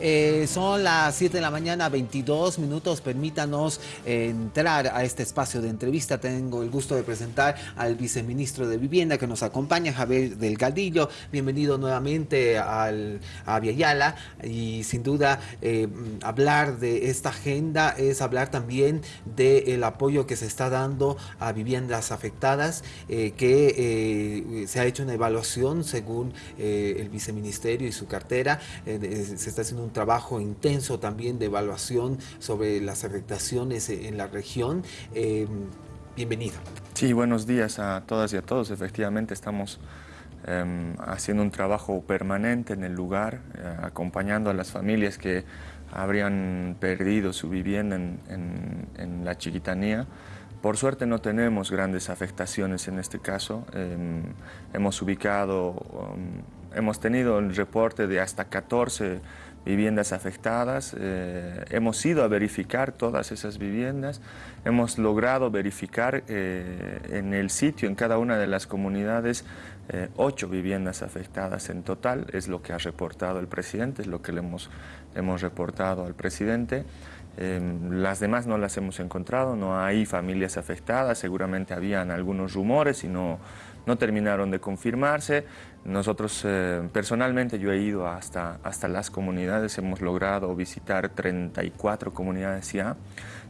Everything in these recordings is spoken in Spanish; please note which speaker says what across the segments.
Speaker 1: Eh, son las 7 de la mañana, 22 minutos. Permítanos eh, entrar a este espacio de entrevista. Tengo el gusto de presentar al viceministro de Vivienda que nos acompaña, Javier Delgadillo. Bienvenido nuevamente al, a Viayala. Y sin duda, eh, hablar de esta agenda es hablar también del apoyo que se está dando a viviendas afectadas, que se ha hecho una evaluación según el viceministerio y su cartera. se está haciendo un trabajo intenso también de evaluación sobre las afectaciones en la región. Eh, bienvenido.
Speaker 2: Sí, buenos días a todas y a todos. Efectivamente estamos em, haciendo un trabajo permanente en el lugar, eh, acompañando a las familias que habrían perdido su vivienda en, la chiquitanía. Por suerte no tenemos grandes afectaciones en este caso. Em, hemos ubicado, hemos tenido el reporte de hasta 14 viviendas afectadas. Eh, hemos ido a verificar todas esas viviendas. Hemos logrado verificar eh, en el sitio, en cada una de las comunidades, eh, ocho viviendas afectadas en total. Es lo que ha reportado el presidente, es lo que le hemos, hemos reportado al presidente. las demás no las hemos encontrado, no hay familias afectadas, seguramente habían algunos rumores y no, no terminaron de confirmarse. Nosotros, eh, personalmente, yo he ido hasta, hasta las comunidades, hemos logrado visitar 34 comunidades ya.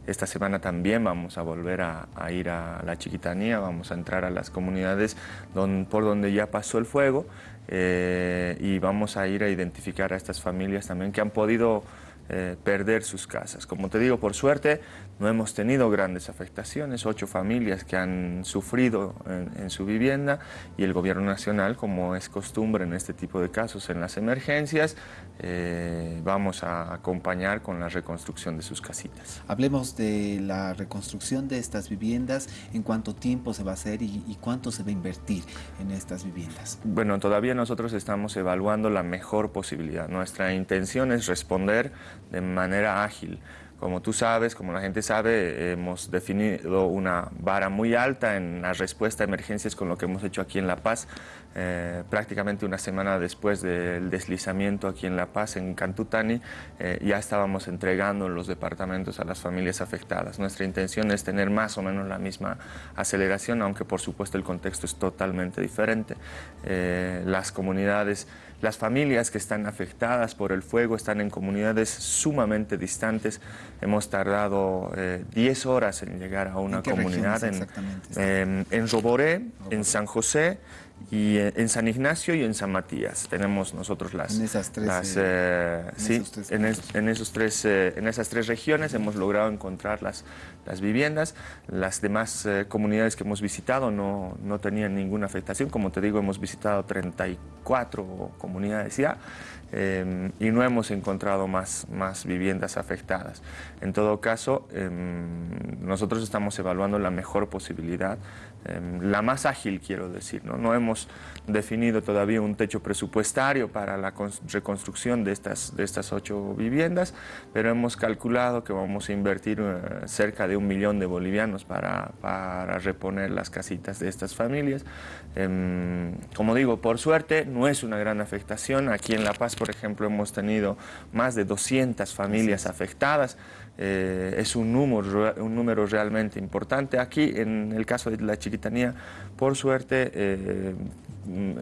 Speaker 2: Esta semana también vamos a volver a, ir a la Chiquitanía, vamos a entrar a las comunidades por donde ya pasó el fuego eh, y vamos a ir a identificar a estas familias también que han podido eh, perder sus casas. Como te digo, por suerte no hemos tenido grandes afectaciones, ocho familias que han sufrido en, su vivienda y el gobierno nacional, como es costumbre en este tipo de casos, en las emergencias, eh, vamos a acompañar con la reconstrucción de sus casitas.
Speaker 1: Hablemos de la reconstrucción de estas viviendas, en cuánto tiempo se va a hacer y, y cuánto se va a invertir en estas viviendas.
Speaker 2: Bueno, todavía nosotros estamos evaluando la mejor posibilidad. Nuestra intención es responder de manera ágil. Como tú sabes, como la gente sabe, hemos definido una vara muy alta en la respuesta a emergencias con lo que hemos hecho aquí en La Paz. Eh, prácticamente una semana después del deslizamiento aquí en La Paz, en Cantutani, eh, ya estábamos entregando los departamentos a las familias afectadas. Nuestra intención es tener más o menos la misma aceleración, aunque por supuesto el contexto es totalmente diferente. Eh, las comunidades las familias que están afectadas por el fuego están en comunidades sumamente distantes. Hemos tardado 10 horas en llegar a una comunidad en, en, en Roboré, en San José, y eh, en San Ignacio y en San Matías tenemos nosotros las...
Speaker 1: En esas tres,
Speaker 2: eh, sí, en, esos tres, eh, en esas tres regiones hemos logrado encontrar las, las viviendas. Las demás comunidades que hemos visitado no, no tenían ninguna afectación. Como te digo, hemos visitado 34 comunidades ya. Em, y no hemos encontrado más, más viviendas afectadas. En todo caso, em, nosotros estamos evaluando la mejor posibilidad, em, la más ágil quiero decir. ¿no? no hemos definido todavía un techo presupuestario para la reconstrucción de estas, de estas ocho viviendas, pero hemos calculado que vamos a invertir eh, cerca de un millón de bolivianos para, para reponer las casitas de estas familias. como digo, por suerte no es una gran afectación. Aquí en La Paz, por ejemplo, hemos tenido más de 200 familias afectadas. Eh, es un número, un número realmente importante. Aquí, en el caso de la chiquitanía, por suerte, eh,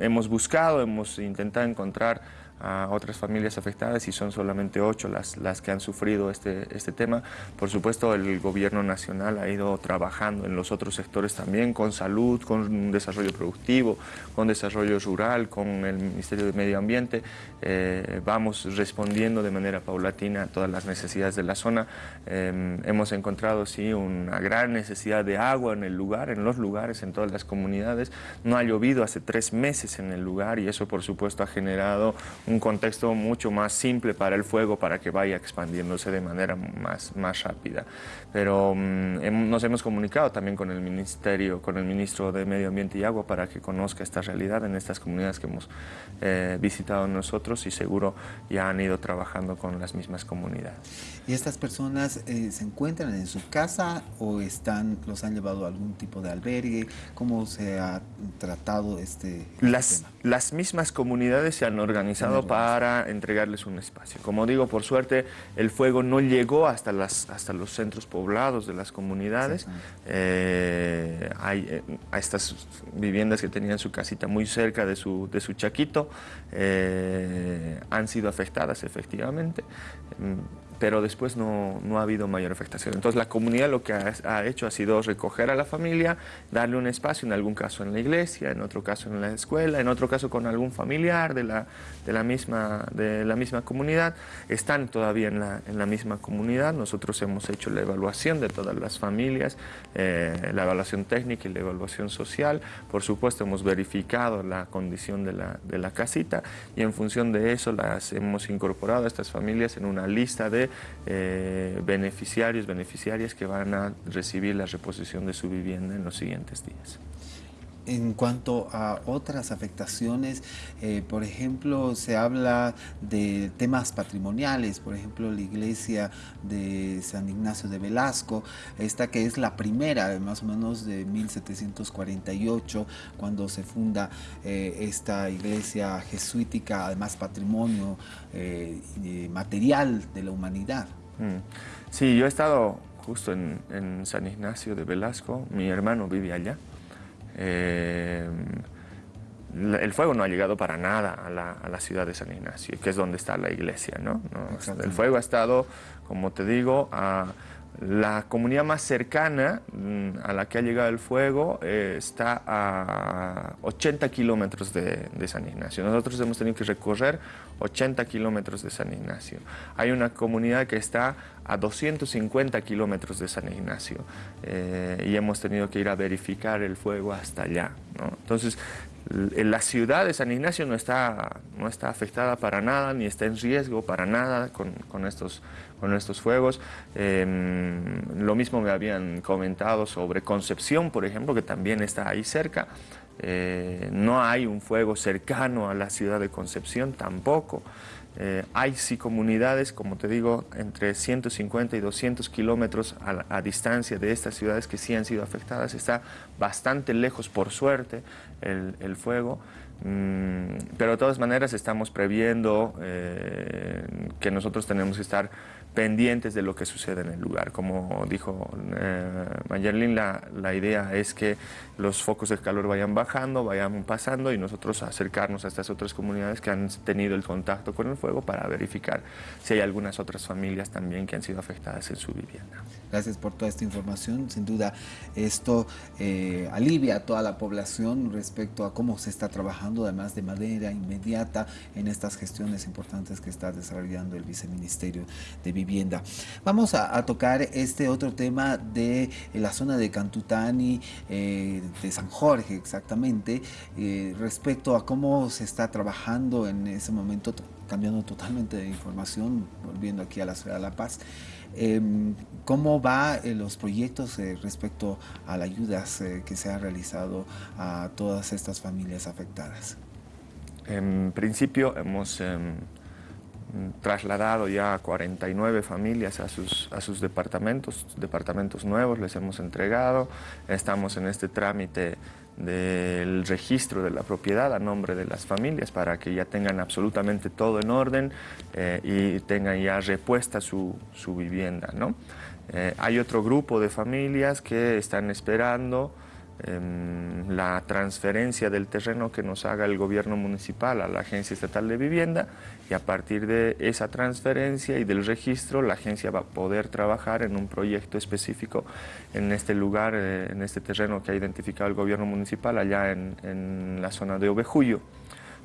Speaker 2: hemos buscado, hemos intentado encontrar a otras familias afectadas y son solamente ocho las, las que han sufrido este, este tema. Por supuesto, el gobierno nacional ha ido trabajando en los otros sectores también, con salud, con desarrollo productivo, con desarrollo rural, con el Ministerio de Medio Ambiente. Eh, vamos respondiendo de manera paulatina a todas las necesidades de la zona. Eh, hemos encontrado, sí, una gran necesidad de agua en el lugar, en los lugares, en todas las comunidades. No ha llovido hace tres meses en el lugar y eso, por supuesto, ha generado contexto mucho más simple para el fuego para que vaya expandiéndose de manera más, más rápida. Pero mm, nos hemos comunicado también con el Ministerio, con el Ministro de Medio Ambiente y Agua para que conozca esta realidad en estas comunidades que hemos eh, visitado nosotros y seguro ya han ido trabajando con las mismas comunidades.
Speaker 1: ¿Y estas personas eh, se encuentran en su casa o están, los han llevado a algún tipo de albergue? ¿Cómo se ha tratado este,
Speaker 2: las, Las mismas comunidades se han organizado para entregarles un espacio. Como digo, por suerte, el fuego no llegó hasta, las, hasta los centros poblados de las comunidades. Eh, hay, eh, a estas viviendas que tenían su casita muy cerca de su, de su chaquito eh, han sido afectadas efectivamente. Pero después no, no, ha habido mayor afectación. Entonces la comunidad lo que ha, hecho ha sido recoger a la familia, darle un espacio, en algún caso en la iglesia, en otro caso en la escuela, en otro caso con algún familiar de la, de la, misma, de la misma comunidad. Están todavía en la, en la misma comunidad. Nosotros hemos hecho la evaluación de todas las familias, eh, la evaluación técnica y la evaluación social. Por supuesto hemos verificado la condición de la, de la casita y en función de eso las hemos incorporado a estas familias en una lista de eh, beneficiarios, beneficiarias que van a recibir la reposición de su vivienda en los siguientes días.
Speaker 1: En cuanto a otras afectaciones, eh, por ejemplo, se habla de temas patrimoniales, por ejemplo, la iglesia de San Ignacio de Velasco, esta que es la primera, más o menos de 1748, cuando se funda eh, esta iglesia jesuítica, además patrimonio eh, material de la humanidad. Mm.
Speaker 2: Sí, yo he estado justo en San Ignacio de Velasco, mi hermano vive allá. Eh, el fuego no ha llegado para nada a la, ciudad de San Ignacio, que es donde está la iglesia. ¿no? el fuego ha estado, como te digo, a la comunidad más cercana mm, a la que ha llegado el fuego eh, está a 80 kilómetros de, San Ignacio. Nosotros hemos tenido que recorrer 80 kilómetros de San Ignacio. Hay una comunidad que está a 250 kilómetros de San Ignacio eh, y hemos tenido que ir a verificar el fuego hasta allá. Entonces, la ciudad de San Ignacio no está, no está afectada para nada, ni está en riesgo para nada con, estos, con estos fuegos. Em, lo mismo me habían comentado sobre Concepción, por ejemplo, que también está ahí cerca. Eh, no hay un fuego cercano a la ciudad de Concepción tampoco. Eh, hay sí comunidades, como te digo, entre 150 y 200 kilómetros a, distancia de estas ciudades que sí han sido afectadas. Está bastante lejos, por suerte, el, fuego. Mm, pero de todas maneras estamos previendo eh, que nosotros tenemos que estar pendientes de lo que sucede en el lugar. Como dijo eh, Mayerlin, la, la, idea es que los focos de calor vayan bajando, vayan pasando y nosotros acercarnos a estas otras comunidades que han tenido el contacto con el fuego para verificar si hay algunas otras familias también que han sido afectadas en su vivienda.
Speaker 1: Gracias por toda esta información. Sin duda esto eh, alivia a toda la población respecto a cómo se está trabajando, además de manera inmediata en estas gestiones importantes que está desarrollando el Viceministerio de Vivienda. Vamos a, tocar este otro tema de la zona de Cantutani, eh, de San Jorge exactamente, eh, respecto a cómo se está trabajando en ese momento, cambiando totalmente de información, volviendo aquí a la ciudad de La Paz. Em, ¿Cómo van eh, los proyectos eh, respecto a las ayudas eh, que se han realizado a todas estas familias afectadas?
Speaker 2: En principio hemos em, trasladado ya 49 familias a sus, a sus departamentos, departamentos nuevos les hemos entregado. Estamos en este trámite del registro de la propiedad a nombre de las familias para que ya tengan absolutamente todo en orden eh, y tengan ya repuesta su, su vivienda. ¿no? Eh, hay otro grupo de familias que están esperando la transferencia del terreno que nos haga el gobierno municipal a la Agencia Estatal de Vivienda y a partir de esa transferencia y del registro la agencia va a poder trabajar en un proyecto específico en este lugar, eh, en este terreno que ha identificado el gobierno municipal allá en, la zona de Ovejuyo.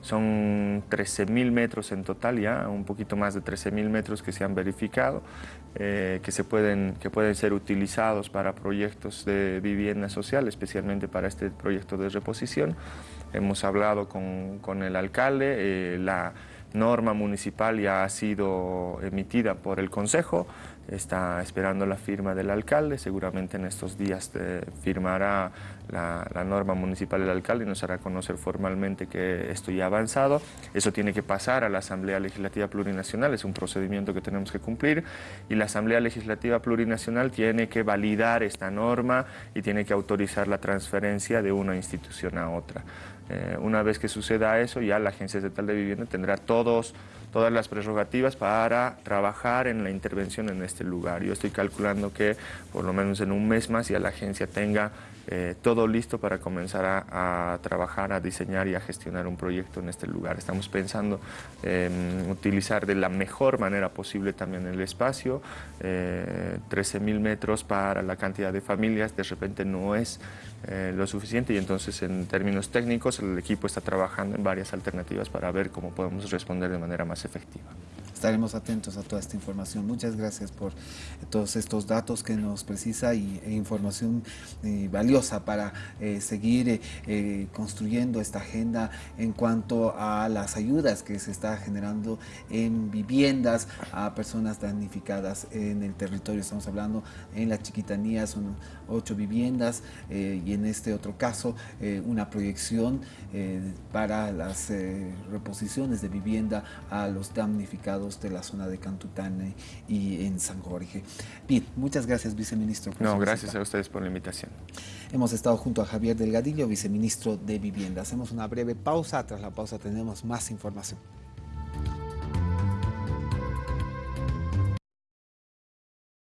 Speaker 2: Son 13.000 metros en total ya, un poquito más de 13.000 metros que se han verificado, eh, que, se pueden, que pueden ser utilizados para proyectos de vivienda social, especialmente para este proyecto de reposición. Hemos hablado con, con el alcalde, eh, la norma municipal ya ha sido emitida por el Consejo, está esperando la firma del alcalde, seguramente en estos días firmará la, norma municipal del alcalde y nos hará conocer formalmente que esto ya ha avanzado. Eso tiene que pasar a la Asamblea Legislativa Plurinacional, es un procedimiento que tenemos que cumplir y la Asamblea Legislativa Plurinacional tiene que validar esta norma y tiene que autorizar la transferencia de una institución a otra. Eh, una vez que suceda eso, ya la Agencia Estatal de Vivienda tendrá todos, todas las prerrogativas para trabajar en la intervención en este lugar. Yo estoy calculando que por lo menos en un mes más ya la agencia tenga eh, todo listo para comenzar a, trabajar, a diseñar y a gestionar un proyecto en este lugar. Estamos pensando en utilizar de la mejor manera posible también el espacio, 13 eh, mil metros para la cantidad de familias, de repente no es eh, lo suficiente y entonces en términos técnicos el equipo está trabajando en varias alternativas para ver cómo podemos responder de manera más efectiva
Speaker 1: estaremos atentos a toda esta información. Muchas gracias por todos estos datos que nos precisa y, e información eh, valiosa para eh, seguir eh, construyendo esta agenda en cuanto a las ayudas que se está generando en viviendas a personas damnificadas en el territorio. Estamos hablando en la Chiquitanía, son ocho viviendas y en este otro caso una proyección para las reposiciones de vivienda a los damnificados de la zona de Cantutane y en San Jorge. Bien, muchas gracias, viceministro.
Speaker 2: no, gracias a ustedes por la invitación.
Speaker 1: Hemos estado junto a Javier Delgadillo, viceministro de Vivienda. Hacemos una breve pausa. Tras la pausa tenemos más información.